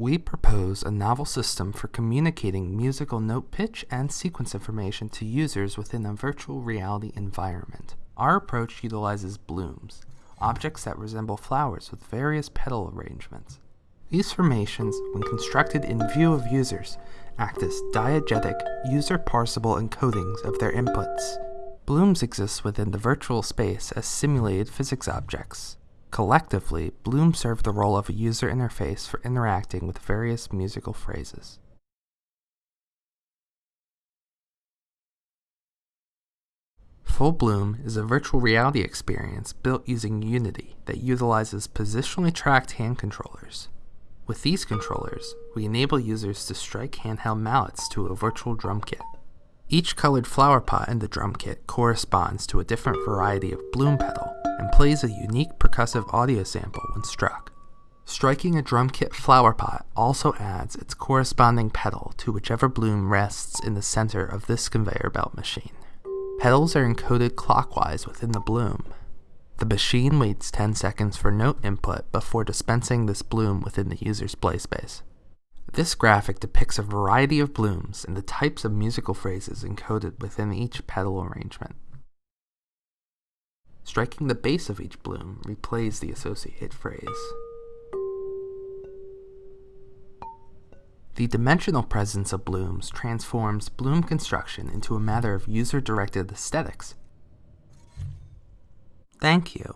we propose a novel system for communicating musical note pitch and sequence information to users within a virtual reality environment. Our approach utilizes blooms, objects that resemble flowers with various petal arrangements. These formations, when constructed in view of users, act as diegetic, user-parsable encodings of their inputs. Blooms exist within the virtual space as simulated physics objects. Collectively, Bloom serve the role of a user interface for interacting with various musical phrases. Full Bloom is a virtual reality experience built using Unity that utilizes positionally tracked hand controllers. With these controllers, we enable users to strike handheld mallets to a virtual drum kit. Each colored flower pot in the drum kit corresponds to a different variety of bloom petal and plays a unique percussive audio sample when struck. Striking a drum kit flower pot also adds its corresponding petal to whichever bloom rests in the center of this conveyor belt machine. Petals are encoded clockwise within the bloom. The machine waits 10 seconds for note input before dispensing this bloom within the user's play space. This graphic depicts a variety of blooms and the types of musical phrases encoded within each petal arrangement. Striking the base of each bloom replays the associated phrase. The dimensional presence of blooms transforms bloom construction into a matter of user-directed aesthetics. Thank you.